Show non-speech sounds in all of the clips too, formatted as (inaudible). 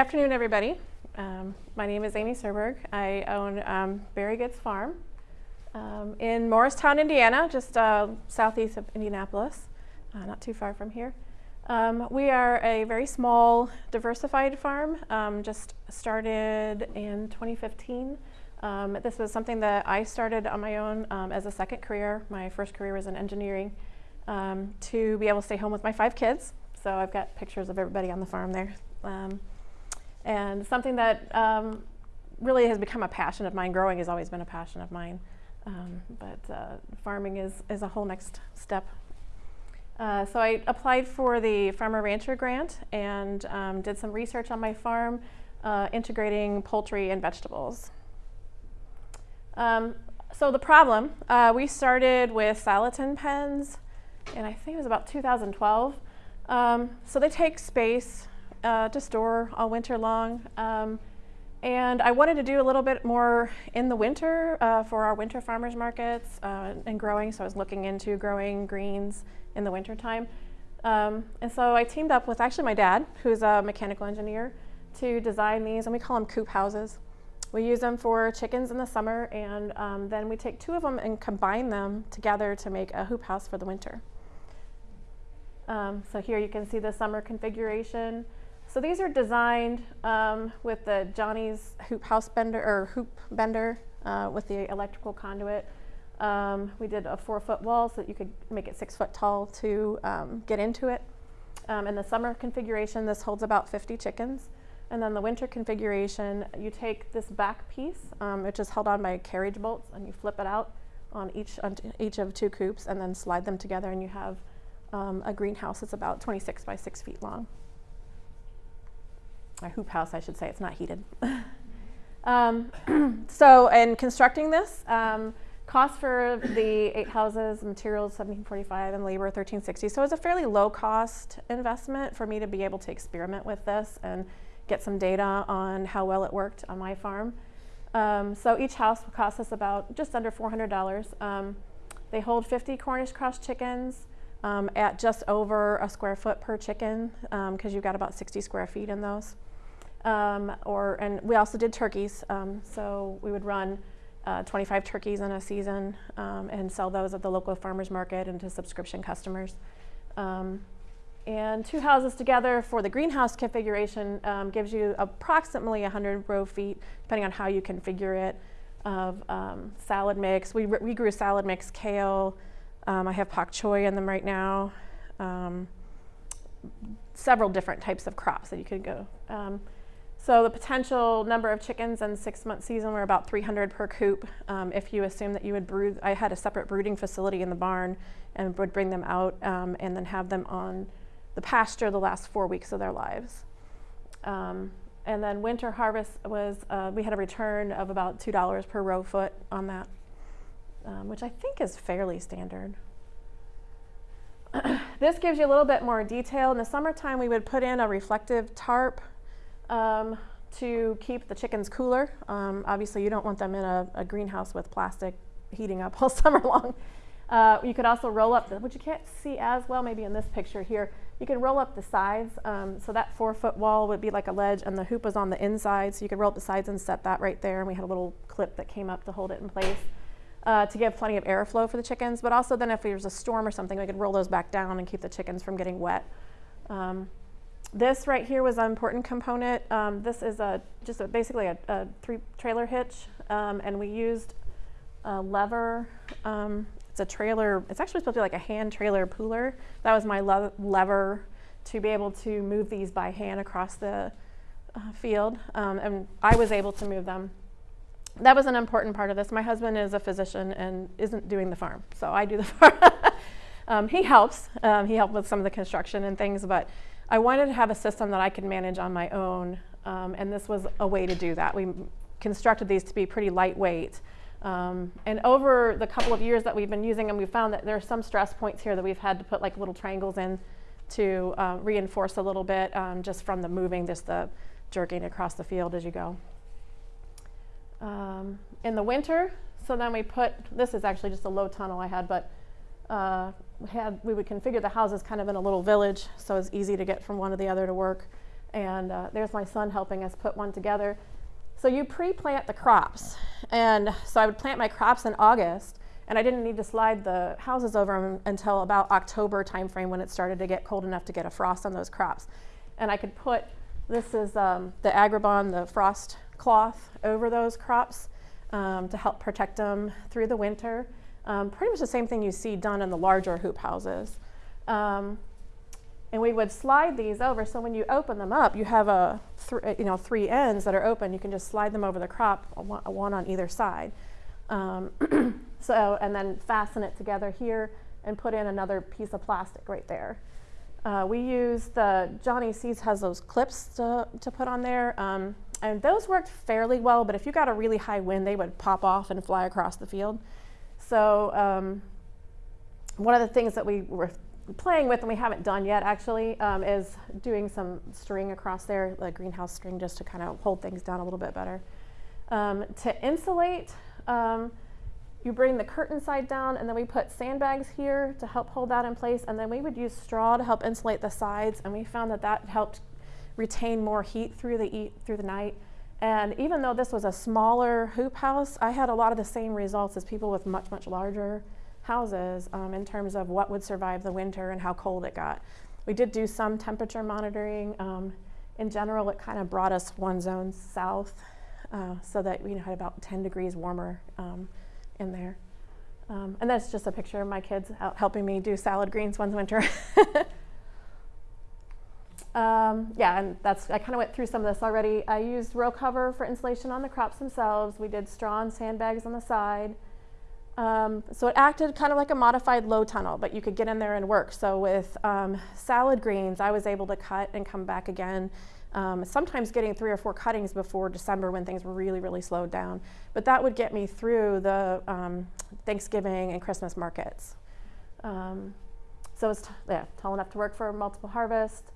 Afternoon, everybody. Um, my name is Amy Serberg. I own um, Berry Goods Farm um, in Morristown, Indiana, just uh, southeast of Indianapolis, uh, not too far from here. Um, we are a very small, diversified farm, um, just started in 2015. Um, this was something that I started on my own as a second career. My first career was in engineering to be able to stay home with my five kids. So I've got pictures of everybody on the farm there. Um, and something that um, really has become a passion of mine. Growing has always been a passion of mine, um, but uh, farming is, is a whole next step. Uh, so I applied for the Farmer Rancher grant and um, did some research on my farm, uh, integrating poultry and vegetables. Um, so the problem, uh, we started with Salatin pens, and I think it was about 2012. Um, so they take space uh, to store all winter long. Um, and I wanted to do a little bit more in the winter uh, for our winter farmers markets uh, and growing. So I was looking into growing greens in the winter time. Um, and so I teamed up with actually my dad, who's a mechanical engineer, to design these, and we call them coop houses. We use them for chickens in the summer, and um, then we take two of them and combine them together to make a hoop house for the winter. Um, so here you can see the summer configuration. So these are designed um, with the Johnny's hoop house bender or hoop bender uh, with the electrical conduit. Um, we did a four foot wall so that you could make it six foot tall to um, get into it. Um, in the summer configuration, this holds about 50 chickens. And then the winter configuration, you take this back piece, um, which is held on by carriage bolts, and you flip it out on each, on each of two coops and then slide them together and you have um, a greenhouse that's about 26 by 6 feet long a hoop house, I should say. It's not heated. (laughs) um, (clears throat) so, in constructing this, um, cost for the eight houses, materials 1745 and labor 1360. So it's a fairly low cost investment for me to be able to experiment with this and get some data on how well it worked on my farm. Um, so each house will cost us about just under $400. Um, they hold 50 Cornish cross chickens um, at just over a square foot per chicken because um, you've got about 60 square feet in those. Um, or, and we also did turkeys. Um, so we would run uh, 25 turkeys in a season um, and sell those at the local farmers market and to subscription customers. Um, and two houses together for the greenhouse configuration um, gives you approximately 100 row feet, depending on how you configure it, of um, salad mix. We, we grew salad mix, kale. I have pak choi in them right now. several different types of crops that you could go. So the potential number of chickens in six month season were about 300 per coop. Um, if you assume that you would brood, I had a separate brooding facility in the barn and would bring them out um, and then have them on the pasture the last four weeks of their lives. Um, and then winter harvest was, uh, we had a return of about $2 per row foot on that, um, which I think is fairly standard. (clears throat) this gives you a little bit more detail. In the summertime, we would put in a reflective tarp um, to keep the chickens cooler. Um, obviously, you don't want them in a, a, greenhouse with plastic heating up (laughs) all summer long. Uh, you could also roll up, the, which you can't see as well maybe in this picture here, you can roll up the sides. Um, so that four foot wall would be like a ledge and the hoop was on the inside. So you could roll up the sides and set that right there. And we had a little clip that came up to hold it in place uh, to give plenty of airflow for the chickens. But also then if there was a storm or something, we could roll those back down and keep the chickens from getting wet. Um, this right here was an important component. Um, this is a just a, basically a, a, three trailer hitch, um, and we used a lever. Um, it's a trailer. It's actually supposed to be like a hand trailer puller. That was my le lever to be able to move these by hand across the uh, field, um, and I was able to move them. That was an important part of this. My husband is a physician and isn't doing the farm, so I do the (laughs) farm. Um, he helps. Um, he helped with some of the construction and things, but I wanted to have a system that I could manage on my own, um, and this was a way to do that. We constructed these to be pretty lightweight. Um, and over the couple of years that we've been using them, we found that there are some stress points here that we've had to put like little triangles in to uh, reinforce a little bit um, just from the moving, just the jerking across the field as you go. Um, in the winter, so then we put, this is actually just a low tunnel I had, but uh, had, we would configure the houses kind of in a little village, so it was easy to get from one to the other to work. And uh, there's my son helping us put one together. So you pre-plant the crops. And so I would plant my crops in August and I didn't need to slide the houses over until about October timeframe when it started to get cold enough to get a frost on those crops. And I could put, this is um, the Agribon, the frost cloth over those crops um, to help protect them through the winter. Um, pretty much the same thing you see done in the larger hoop houses. Um, and we would slide these over, so when you open them up, you have a you know three ends that are open. You can just slide them over the crop, one, one on either side. Um, (clears throat) so, and then fasten it together here and put in another piece of plastic right there. Uh, we use the, Johnny Seeds has those clips to, to put on there. Um, and those worked fairly well, but if you got a really high wind, they would pop off and fly across the field. So um, one of the things that we were playing with and we haven't done yet actually um, is doing some string across there, the greenhouse string, just to kind of hold things down a little bit better. Um, to insulate, um, you bring the curtain side down and then we put sandbags here to help hold that in place and then we would use straw to help insulate the sides and we found that that helped retain more heat through the, through the night. And even though this was a smaller hoop house, I had a lot of the same results as people with much, much larger houses um, in terms of what would survive the winter and how cold it got. We did do some temperature monitoring. Um, in general, it kind of brought us one zone south uh, so that we had about 10 degrees warmer um, in there. Um, and that's just a picture of my kids helping me do salad greens one winter. (laughs) um, yeah, and that's I kind of went through some of this already. I used row cover for insulation on the crops themselves. We did straw and sandbags on the side. Um, so it acted kind of like a modified low tunnel, but you could get in there and work. So with um, salad greens, I was able to cut and come back again um, sometimes getting three or four cuttings before December when things were really, really slowed down. But that would get me through the um, Thanksgiving and Christmas markets. Um, so it's yeah, tall enough to work for multiple harvest.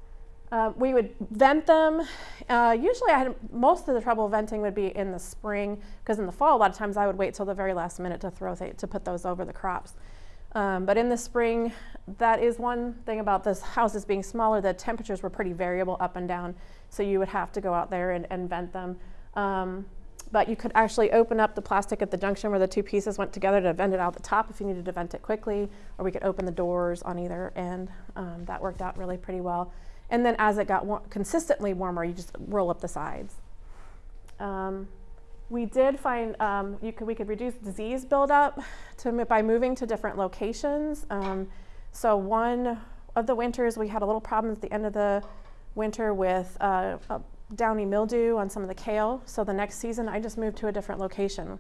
Uh, we would vent them. Uh, usually I had most of the trouble venting would be in the spring because in the fall a lot of times I would wait till the very last minute to throw to put those over the crops. Um, but in the spring, that is one thing about this houses being smaller, the temperatures were pretty variable up and down. So you would have to go out there and, and vent them. Um, but you could actually open up the plastic at the junction where the two pieces went together to vent it out the top if you needed to vent it quickly, or we could open the doors on either end. Um, that worked out really pretty well. And then as it got consistently warmer, you just roll up the sides. Um, we did find um, could, we could reduce disease buildup to, by moving to different locations. Um, so one of the winters we had a little problem at the end of the winter with uh, downy mildew on some of the kale. So the next season I just moved to a different location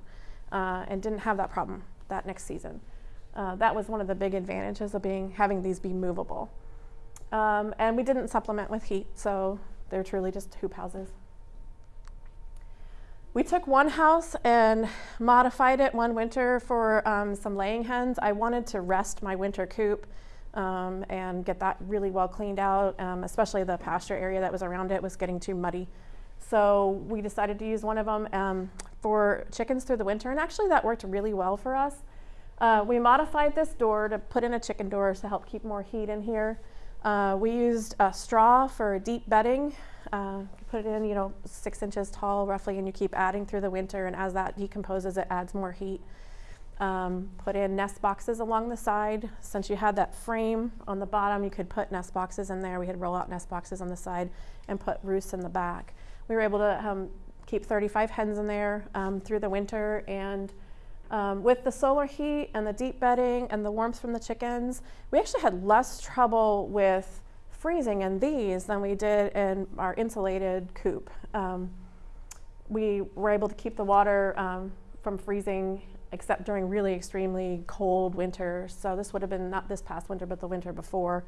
uh, and didn't have that problem that next season. Uh, that was one of the big advantages of being having these be movable. Um, and we didn't supplement with heat, so they're truly just hoop houses. We took one house and modified it one winter for um, some laying hens. I wanted to rest my winter coop um, and get that really well cleaned out, um, especially the pasture area that was around it was getting too muddy. So we decided to use one of them um, for chickens through the winter, and actually that worked really well for us. Uh, we modified this door to put in a chicken door to help keep more heat in here. Uh, we used a straw for deep bedding. Uh, put it in, you know, six inches tall roughly, and you keep adding through the winter, and as that decomposes, it adds more heat. Um, put in nest boxes along the side. Since you had that frame on the bottom, you could put nest boxes in there. We had roll out nest boxes on the side and put roosts in the back. We were able to um, keep 35 hens in there um, through the winter and um, with the solar heat and the deep bedding and the warmth from the chickens, we actually had less trouble with freezing in these than we did in our insulated coop. Um, we were able to keep the water um, from freezing except during really extremely cold winters. So this would have been not this past winter, but the winter before,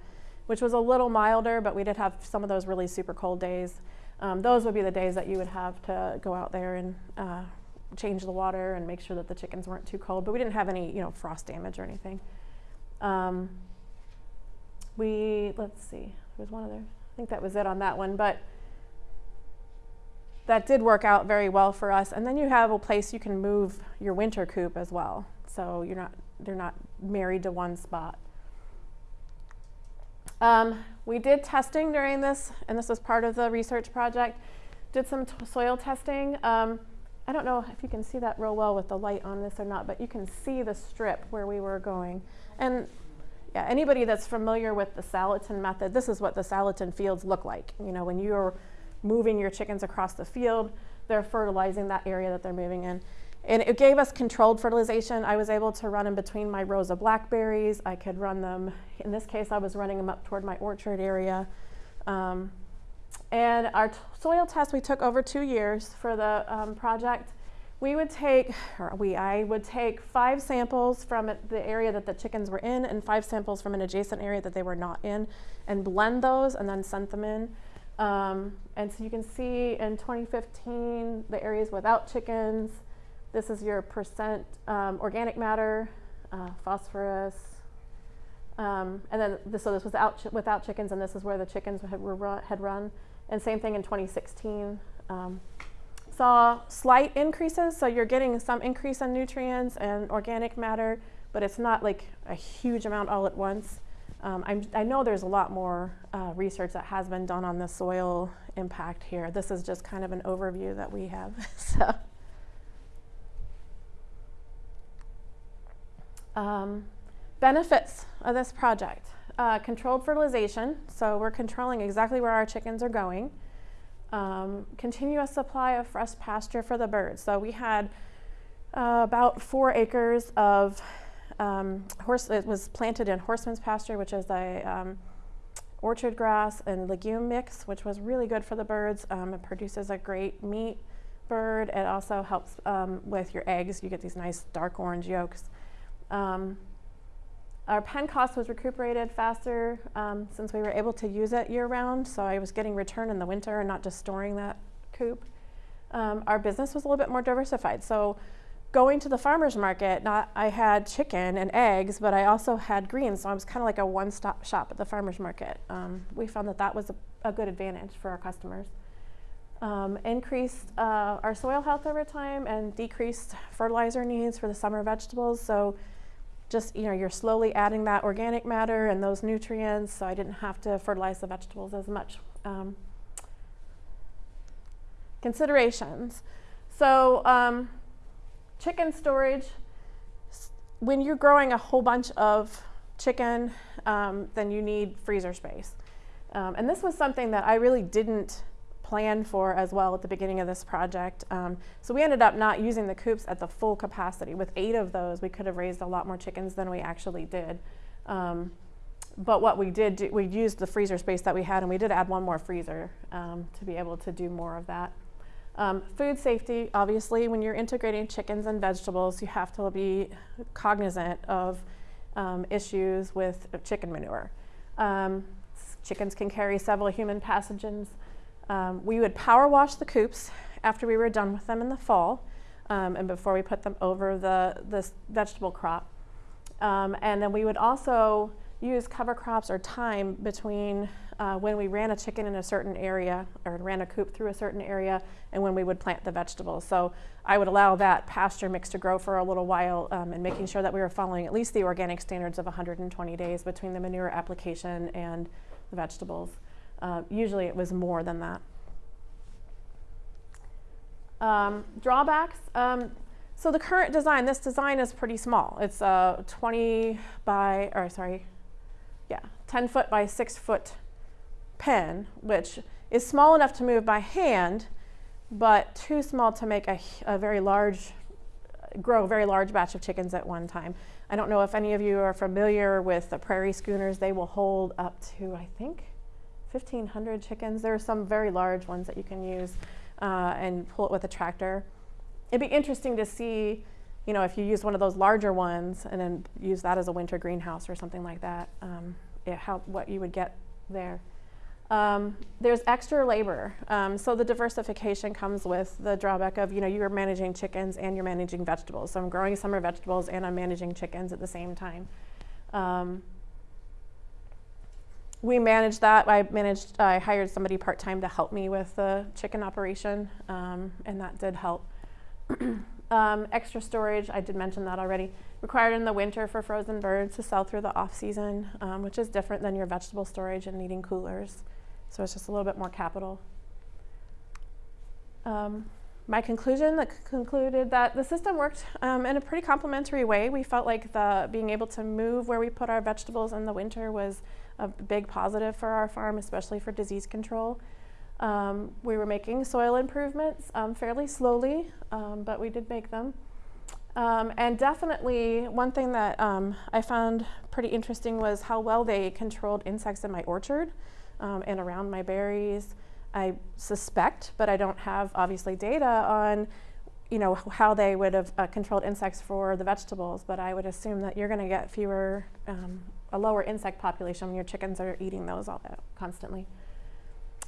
which was a little milder, but we did have some of those really super cold days. Um, those would be the days that you would have to go out there and uh, change the water and make sure that the chickens weren't too cold, but we didn't have any, you know, frost damage or anything. Um, we, let's see, there was one other, I think that was it on that one, but that did work out very well for us. And then you have a place you can move your winter coop as well. So you're not, they're not married to one spot. Um, we did testing during this, and this was part of the research project. Did some soil testing. Um, I don't know if you can see that real well with the light on this or not, but you can see the strip where we were going. And yeah, anybody that's familiar with the Salatin method, this is what the Salatin fields look like. You know, when you're moving your chickens across the field, they're fertilizing that area that they're moving in. And it gave us controlled fertilization. I was able to run in between my rows of blackberries. I could run them, in this case, I was running them up toward my orchard area. Um, and our soil test we took over two years for the um, project. We would take, or we, I would take five samples from the area that the chickens were in and five samples from an adjacent area that they were not in and blend those and then send them in. Um, and so you can see in 2015, the areas without chickens, this is your percent um, organic matter, uh, phosphorus, um, and then this, so this was out ch- without chickens, and this is where the chickens had, were run, had run. And same thing in 2016. Um, saw slight increases, so you're getting some increase in nutrients and organic matter, but it's not like a huge amount all at once. Um, i know there's a lot more uh, research that has been done on the soil impact here. This is just kind of an overview that we have. (laughs) so. Um, benefits of this project. Uh, controlled fertilization, so we're controlling exactly where our chickens are going. Um, continuous supply of fresh pasture for the birds. So we had uh, about four acres of um, horse. It was planted in horseman's pasture, which is a um, orchard grass and legume mix, which was really good for the birds. Um, it produces a great meat bird. It also helps um, with your eggs. You get these nice dark orange yolks. Um, our pen cost was recuperated faster um, since we were able to use it year round, so I was getting return in the winter and not just storing that coop. Um, our business was a little bit more diversified. So going to the farmer's market, not I had chicken and eggs, but I also had greens, so I was kind of like a one-stop shop at the farmer's market. Um, we found that that was a, a, good advantage for our customers. Um, increased uh, our soil health over time and decreased fertilizer needs for the summer vegetables. So just you know you're slowly adding that organic matter and those nutrients so i didn't have to fertilize the vegetables as much um, considerations. So um, chicken storage when you're growing a whole bunch of chicken um, then you need freezer space. Um, and this was something that i really didn't planned for as well at the beginning of this project. Um, so we ended up not using the coops at the full capacity. With eight of those, we could have raised a lot more chickens than we actually did. Um, but what we did, do, we used the freezer space that we had, and we did add one more freezer um, to be able to do more of that. Um, food safety, obviously, when you're integrating chickens and vegetables, you have to be cognizant of um, issues with chicken manure. Um, chickens can carry several human pathogens. Um, we would power wash the coops after we were done with them in the fall um, and before we put them over the, the vegetable crop. Um, and then we would also use cover crops or time between uh, when we ran a chicken in a certain area or ran a coop through a certain area and when we would plant the vegetables. So I would allow that pasture mix to grow for a little while um, and making sure that we were following at least the organic standards of 120 days between the manure application and the vegetables. Uh, usually it was more than that. Um, drawbacks. Um, so the current design, this design is pretty small. It's a 20 by, or sorry, yeah, 10 foot by 6 foot pen, which is small enough to move by hand, but too small to make a, a very large, grow a very large batch of chickens at one time. I don't know if any of you are familiar with the prairie schooners. They will hold up to, I think, 1,500 chickens. There are some very large ones that you can use uh, and pull it with a tractor. It'd be interesting to see, you know, if you use one of those larger ones and then use that as a winter greenhouse or something like that, um, it, how, what you would get there. Um, there's extra labor. Um, so the diversification comes with the drawback of, you know, you're managing chickens and you're managing vegetables. So I'm growing summer vegetables and I'm managing chickens at the same time. Um, we managed that. I managed. I hired somebody part time to help me with the chicken operation, um, and that did help. (clears throat) Um, extra storage, I did mention that already, required in the winter for frozen birds to sell through the off season, um, which is different than your vegetable storage and needing coolers. So it's just a little bit more capital. Um, my conclusion that concluded that the system worked um, in a pretty complementary way. We felt like the being able to move where we put our vegetables in the winter was a big positive for our farm, especially for disease control. Um, we were making soil improvements um, fairly slowly, um, but we did make them. Um, and definitely, one thing that um, I found pretty interesting was how well they controlled insects in my orchard um, and around my berries. I suspect, but I don't have obviously data on, you know, how they would have uh, controlled insects for the vegetables. But I would assume that you're going to get fewer, a lower insect population when your chickens are eating those all constantly.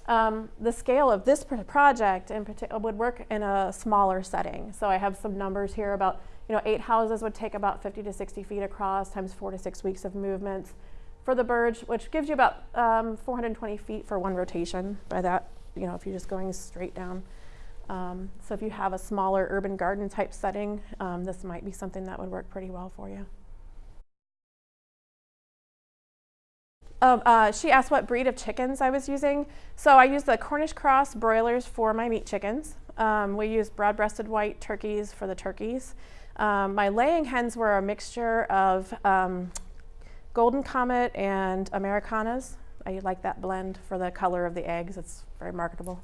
Um, the scale of this pr- project in particular would work in a smaller setting. So I have some numbers here about, you know, eight houses would take about 50 to 60 feet across times four to six weeks of movements for the birds, which gives you about um, 420 feet for one rotation by that, you know, if you're just going straight down. Um, so if you have a smaller urban garden type setting, um, this might be something that would work pretty well for you. Um, uh, she asked what breed of chickens I was using. So I use the Cornish cross broilers for my meat chickens. Um, we use broad-breasted white turkeys for the turkeys. Um, my laying hens were a mixture of um, Golden Comet and Americanas. I like that blend for the color of the eggs. It's very marketable.